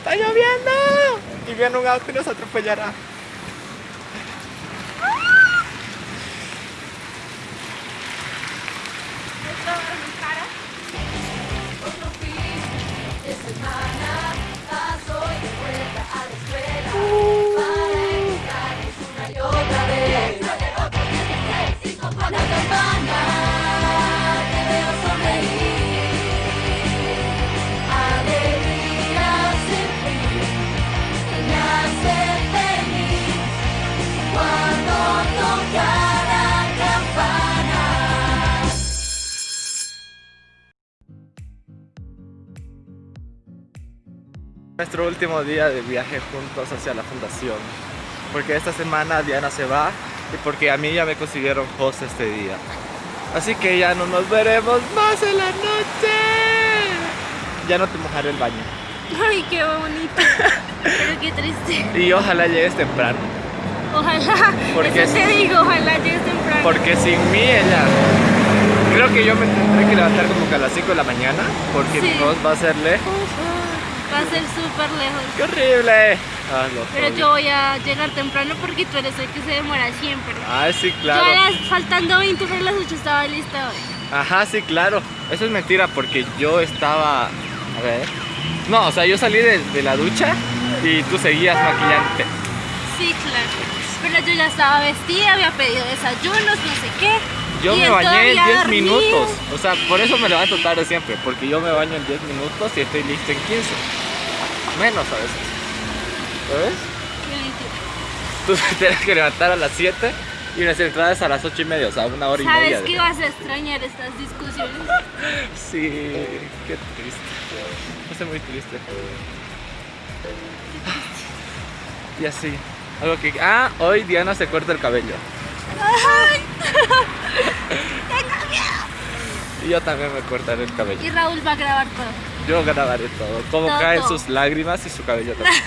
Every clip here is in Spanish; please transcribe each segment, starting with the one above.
¡Está lloviendo! Y viene un auto y nos atropellará. Nuestro último día de viaje juntos hacia la fundación Porque esta semana Diana se va Y porque a mí ya me consiguieron host este día. Así que ya no nos veremos más en la noche. Ya no te mojaré el baño. Ay, qué bonito. Pero qué triste. Y ojalá llegues temprano. Ojalá, porque eso te digo, ojalá llegues temprano. Porque sin mí ella Creo que yo me tendré que levantar como que a las 5 de la mañana Porque mi host va a ser lejos Va a ser súper lejos. ¡Qué horrible! Ah, Pero yo voy a llegar temprano porque tú eres el que se demora siempre. Ah, sí, claro. Yo faltando 20 para las 8 estaba lista hoy. Ajá, sí, claro. Eso es mentira porque yo estaba... A ver... No, o sea, yo salí de, la ducha y tú seguías maquillante. Sí, claro. Pero yo ya estaba vestida, había pedido desayunos, no sé qué. Yo me bañé en 10 minutos. O sea, por eso me levanto tarde siempre. Porque yo me baño en 10 minutos y estoy listo en 15 menos a veces. ¿Sabes? Tú tienes que levantar a las 7 y unas entradas a las 8 y media, o sea, una hora y media. ¿Sabes que vas a extrañar estas discusiones? sí, qué triste. Me muy triste. Y así. Algo que. Ah, hoy Diana se corta el cabello. Ay. Tengo miedo. Y yo también me cortaré el cabello. Y Raúl va a grabar todo. Yo grabaré todo. Cómo caen sus lágrimas y su cabello también.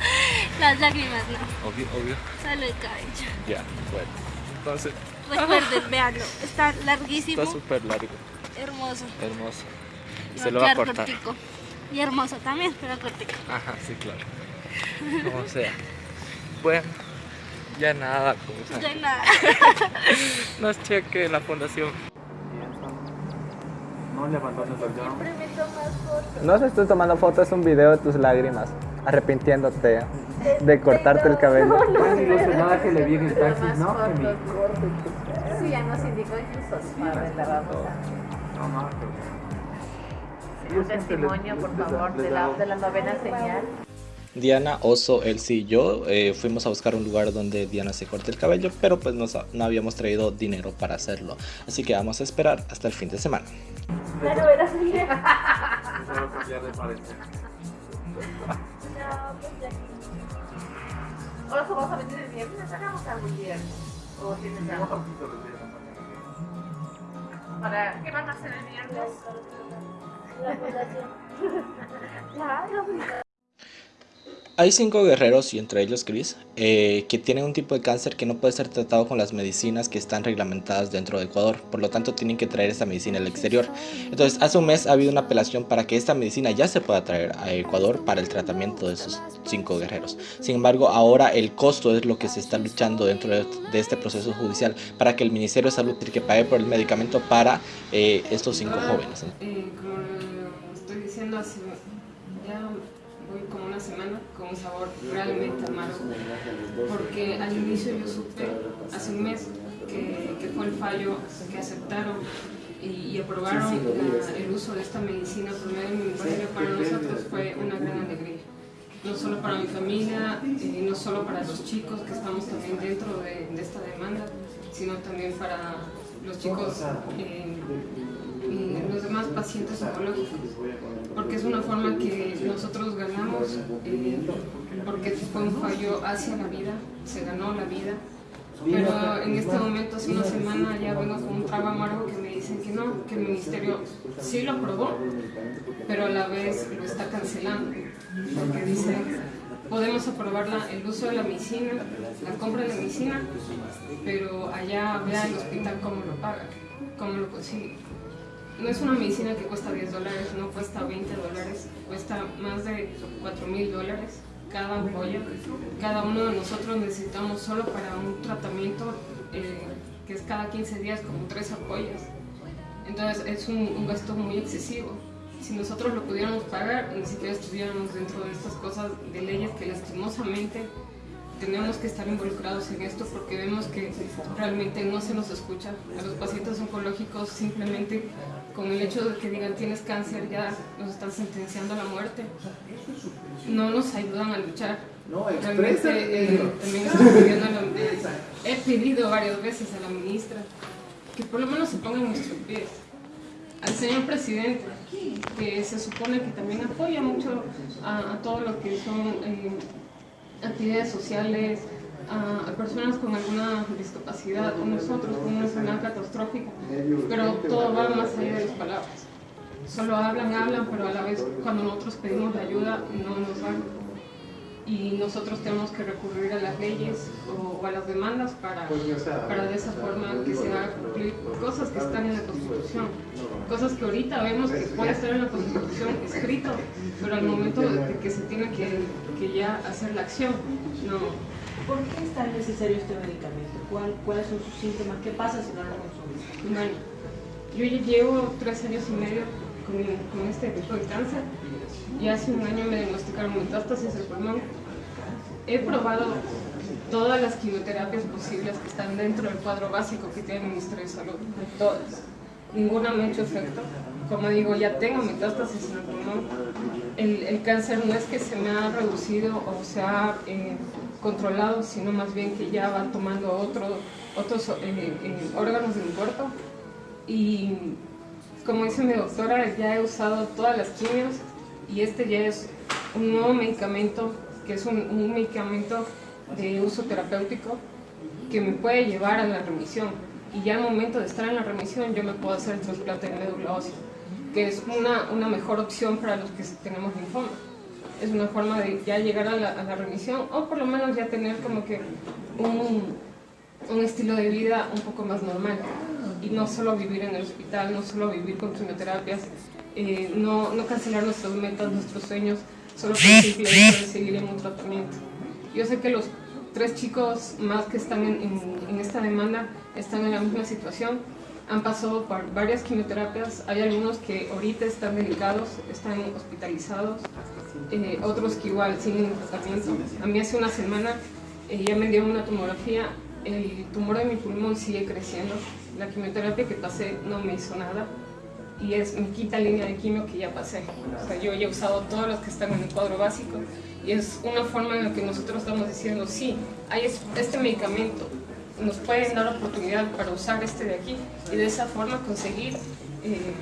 Las lágrimas no. Obvio, obvio. Sale el cabello. Ya, bueno. Entonces. Recuerden, veanlo. Está larguísimo. Está súper largo. Hermoso. Hermoso. Y se lo va a cortar. Cortico. Y hermoso también, pero cortico. Ajá, sí, claro. Como sea. Bueno, ya nada. Como ya nada. Nos cheque la fundación. No le No se estoy tomando fotos, es un video de tus lágrimas, arrepintiéndote de cortarte el cabello. Más ilusionada que le vi en el taxi, ¿no? Sí, ya nos indicó incluso para la No, no, Un testimonio, por favor, de la, de la novena señal. Diana, Oso, Elsie y yo eh, fuimos a buscar un lugar donde Diana se corte el cabello, pero pues no habíamos traído dinero para hacerlo. Así que vamos a esperar hasta el fin de semana. Pero verás bien. Ahora vamos a venir el viernes, hagamos algo el viernes. ¿O tienes algo? ¿Para qué van a hacer el viernes? La fundación. Claro. Hay cinco guerreros, y entre ellos Chris, eh, que tienen un tipo de cáncer que no puede ser tratado con las medicinas que están reglamentadas dentro de Ecuador. Por lo tanto, tienen que traer esta medicina al exterior. Entonces, hace un mes ha habido una apelación para que esta medicina ya se pueda traer a Ecuador para el tratamiento de esos cinco guerreros. Sin embargo, ahora el costo es lo que se está luchando dentro de, este proceso judicial para que el Ministerio de Salud tiene que pague por el medicamento para eh, estos cinco jóvenes. Eh, estoy diciendo, hace ya voy como una semana con un sabor realmente amargo, porque al inicio yo supe, hace un mes, que, que fue el fallo que aceptaron y, aprobaron el uso de esta medicina por medio de para nosotros fue una gran alegría. No solo para mi familia, y no solo para los chicos que estamos también dentro de, de esta demanda, sino también para los chicos eh, los demás pacientes oncológicos, porque es una forma que nosotros ganamos, eh, porque fue un fallo hacia la vida, se ganó la vida, pero en este momento, hace una semana, ya vengo con un trago amargo que me dicen que no, que el ministerio sí lo aprobó, pero a la vez lo está cancelando, porque dice podemos aprobar el uso de la medicina, la compra de la medicina, pero allá vea el hospital cómo lo paga, cómo lo consigue. No es una medicina que cuesta 10 dólares, no cuesta 20 dólares, cuesta más de 4 mil dólares cada ampolla. Cada uno de nosotros necesitamos solo para un tratamiento eh, que es cada 15 días como tres ampollas. Entonces es un, un gasto muy excesivo. Si nosotros lo pudiéramos pagar, ni siquiera estuviéramos dentro de estas cosas de leyes que lastimosamente tenemos que estar involucrados en esto porque vemos que realmente no se nos escucha. A los pacientes oncológicos simplemente con el hecho de que digan tienes cáncer ya nos están sentenciando a la muerte. No nos ayudan a luchar. Realmente eh, también estoy pidiendo a la- he pedido varias veces a la ministra que por lo menos se pongan en nuestros pies. Al señor presidente, que se supone que también apoya mucho a, a todo lo que son eh, actividades sociales, a, a personas con alguna discapacidad, o nosotros con una enfermedad catastrófica, pero todo va más allá de las palabras. Solo hablan, hablan, pero a la vez cuando nosotros pedimos la ayuda no nos dan. Y nosotros tenemos que recurrir a las leyes o, o a las demandas para, para de esa forma que se haga cumplir cosas que están en la Constitución. Cosas que ahorita vemos que puede estar en la Constitución escrito, pero al momento de que se tiene que, que ya hacer la acción, no, ¿Por qué es tan necesario este medicamento? ¿Cuál- ¿Cuáles son sus síntomas? ¿Qué pasa si no lo consumes? Bueno, yo ya llevo tres años y medio con, este tipo de cáncer y hace un año me diagnosticaron metástasis del pulmón. He probado todas las quimioterapias posibles que están dentro del cuadro básico que tiene el Ministerio de Salud, todas. Ninguna me ha hecho efecto. Como digo, ya tengo metástasis en el pulmón. El, el cáncer no es que se me ha reducido o se ha eh, controlado, sino más bien que ya va tomando otro, otros eh, eh, órganos de mi cuerpo. Y como dice mi doctora, ya he usado todas las quimios y este ya es un nuevo medicamento, que es un, un medicamento de uso terapéutico que me puede llevar a la remisión. Y ya al momento de estar en la remisión yo me puedo hacer el trasplante de médula ósea, que es una, una mejor opción para los que tenemos linfoma. Es una forma de ya llegar a la, a la remisión o por lo menos ya tener como que un, un estilo de vida un poco más normal y no solo vivir en el hospital, no solo vivir con quimioterapias, eh, no, no cancelar nuestras metas, nuestros sueños, solo por el seguir en un tratamiento. Yo sé que los tres chicos más que están en, en- en esta demanda están en la misma situación, han pasado por varias quimioterapias, hay algunos que ahorita están delicados, están hospitalizados, eh, otros que igual siguen en tratamiento. A mí hace una semana eh, ya me dieron una tomografía, el tumor de mi pulmón sigue creciendo, la quimioterapia que pasé no me hizo nada y es mi quinta línea de quimio que ya pasé. O sea, yo ya he usado todos los que están en el cuadro básico y es una forma en la que nosotros estamos diciendo, sí, hay es- este medicamento, nos pueden dar oportunidad para usar este de aquí y de esa forma conseguir eh,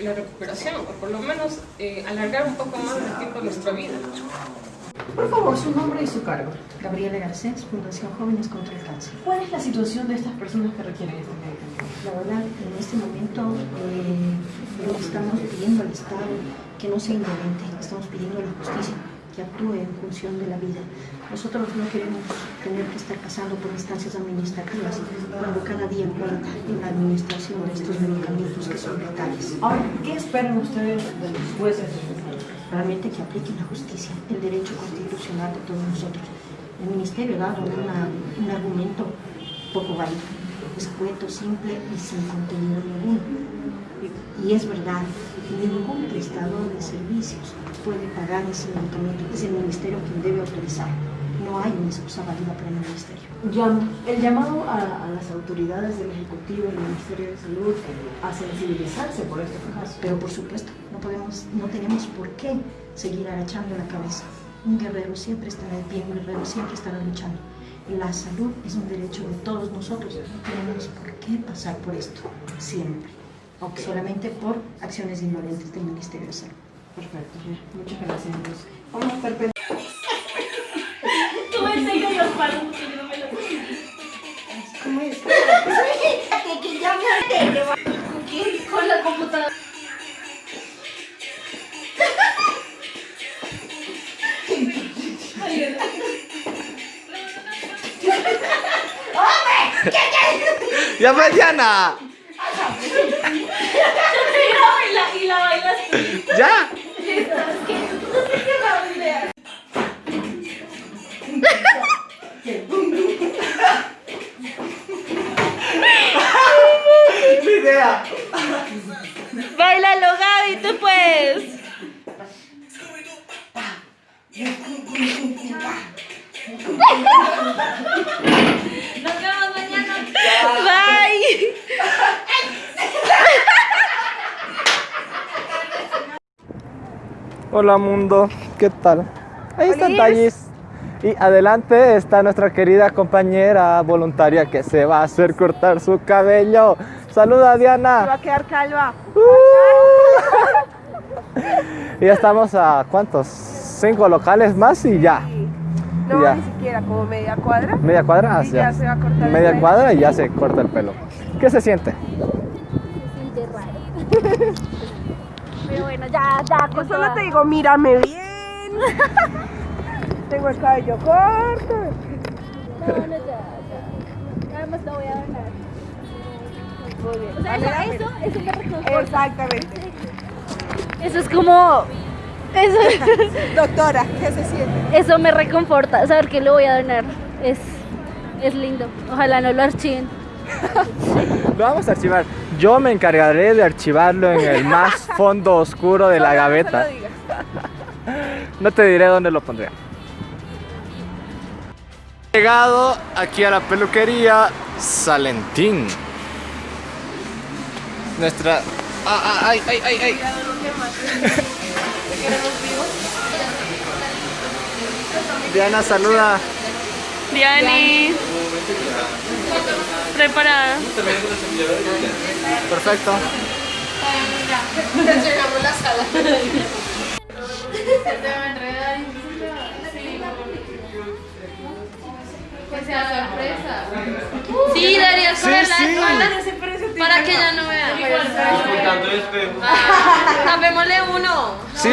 la recuperación o por lo menos eh, alargar un poco más el tiempo de nuestra vida. Por favor, su nombre y su cargo. Gabriela Garcés, Fundación Jóvenes contra el Cáncer. ¿Cuál es la situación de estas personas que requieren este medicamento? La verdad, en este momento eh, estamos pidiendo al Estado que no sea indolente, estamos pidiendo a la justicia que actúe en función de la vida. Nosotros no queremos tener que estar pasando por instancias administrativas cuando cada día cuenta en la administración de estos medicamentos que son letales. Ahora, ¿qué esperan ustedes de los jueces? realmente que apliquen la justicia, el derecho constitucional de todos nosotros. El Ministerio ha dado una- un argumento poco válido, escueto, simple y sin contenido ninguno. Y es verdad, ningún prestador de servicios puede pagar ese medicamento, es el Ministerio quien debe autorizar. No hay una excusa válida para el Ministerio. El llamado a, a las autoridades del Ejecutivo y del Ministerio de Salud a sensibilizarse por este caso. Pero por supuesto, no, podemos, no tenemos por qué seguir agachando la cabeza. Un guerrero siempre estará de pie, un guerrero siempre estará luchando. La salud es un derecho de todos nosotros. No tenemos por qué pasar por esto, siempre. Solamente por acciones indolentes del Ministerio de Salud. Perfecto, ya. muchas gracias. Vamos a estar pendientes. Los palos mucho, yo no me los ¿Cómo es? Con la computadora. ¡Ya, pues, Yo te digo, ¡Ya! Idea. Bailalo, Gaby, tú puedes. Nos vemos mañana. Bye. Hola mundo, ¿qué tal? Ahí está Tallis. Y adelante está nuestra querida compañera voluntaria que se va a hacer cortar su cabello. Saluda Diana. Va a quedar calva. Uh. y ya estamos a cuántos? Cinco locales más y ya. No, Ya. ni siquiera, como media cuadra. Media cuadra, Ah, Y ya se va a cortar el Media pelo. cuadra y ya se corta el pelo. ¿Qué se siente? Pero bueno, ya, ya, Yo solo toda. te digo, mírame bien. Tengo el cabello corto. No, no, ya, ya. Además lo voy a donar. Muy bien. O sea, eso, eso, eso me reconforta. Exactamente. Eso es como... Eso, Doctora, ¿qué se siente? eso me reconforta, saber que lo voy a donar. Es, es lindo. Ojalá no lo archiven. Lo vamos a archivar. Yo me encargaré de archivarlo en el más fondo oscuro de la gaveta. No te diré dónde lo pondré. Llegado aquí a la peluquería Salentín. Nuestra. Ah, ah, ay, ay, ay, ay. Diana, saluda. Diani. Preparada. Perfecto. Que sea sorpresa. Sí, deberías Sí, ponerla sí. todas para que ya no vea. Tapémosle uno. Sí.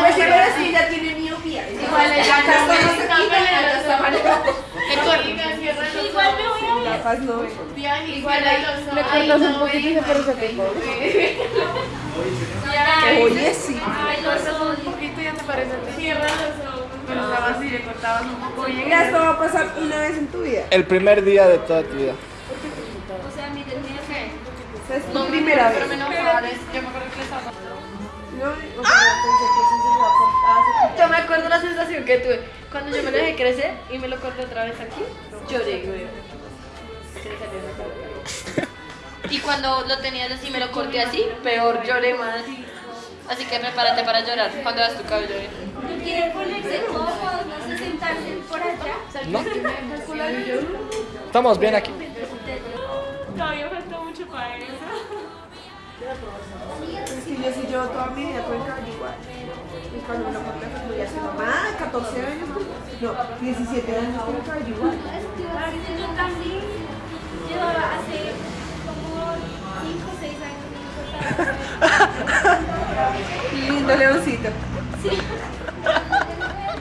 Pues sí, pero sí, ya tiene miopía. Igual no se quita Igual me voy a. Capaz no. Igual Le cortas un poquito y se parece a ti. Oye, sí. Ya esto va a pasar una vez en tu vida. El primer día de toda tu vida. O sea, mi que. Es tu primera vez. Pero. Yo me acuerdo que a. Yo me acuerdo la sensación que tuve cuando yo me lo dejé crecer y me lo corté otra vez aquí. Lloré, güey. Y cuando lo tenías así, me lo corté así, peor, lloré más. Así que prepárate para llorar cuando veas tu cabello. ¿eh? ¿No quieren ponerse cómodos, no sé, sentarse por allá? ¿No? Estamos bien aquí. Todavía falta mucho para eso. Es que yo sí llevo toda mi vida con el cabello igual. Y cuando me lo corté fue muy así, mamá, 14 años, no, 17 años con el cabello igual. Leoncito.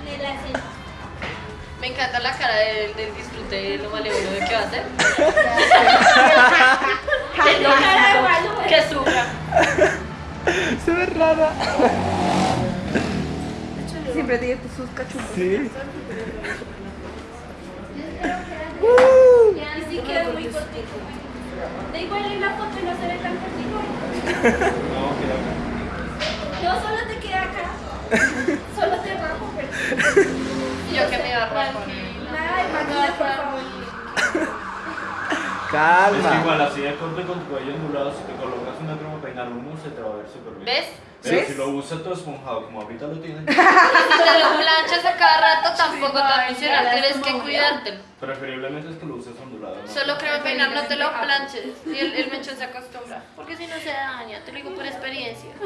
Me la sé. Me encanta la cara del, del disfrute de lo malévolo de que va a hacer. Tengo cara de malo. Que sufra. Se ve rara. Siempre tiene sus cachumbos. Sí. Y sí quedó muy cortito. Da igual en la foto no se ve tan cortito. No, solo te queda acá. Solo te rapo, pero Y yo que me iba a rapar. nada de maquillas, por favor. Es que Calma. igual así de corte con tu cabello ondulado, si te colocas una crema peinar humo, se te va a ver súper bien. ¿Ves? Pero ¿Ves? si lo usas todo esponjado, como ahorita lo tienes, Si te lo planchas a cada rato, tampoco te va a funcionar. Tienes que cuidártelo. preferiblemente es que lo uses ondulado. ¿no? Solo crema peinar, no te lo planches. Y el, el mechón se acostumbra. Porque si no se daña, te lo digo por experiencia.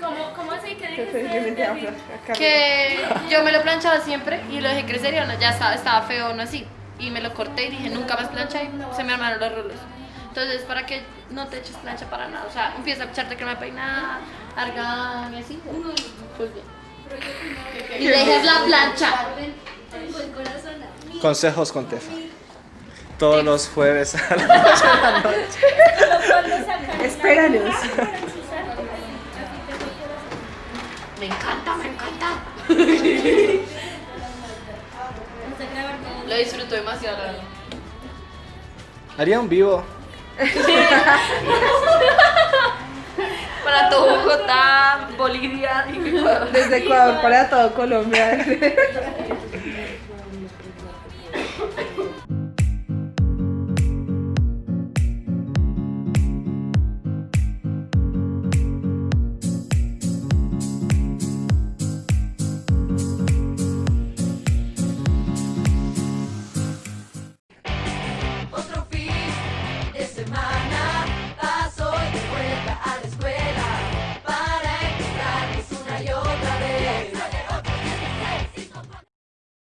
¿Cómo, cómo así que Fran- a Carmen. Que yo me lo planchaba siempre y lo dejé crecer y ya estaba, estaba feo, no así. Y me lo corté y dije, nunca más plancha y se me armaron los rulos. Entonces, para que no te eches plancha para nada. O sea, empieza a echarte crema de peinar, argán y así. Pues bien. Y dejes la plancha. Consejos con Tefa. Todos los jueves a la Espéranos. Me encanta, me encanta. Lo disfruto demasiado. Haría un vivo. para todo Bogotá, Bolivia, y Ecuador. Desde Ecuador para todo Colombia.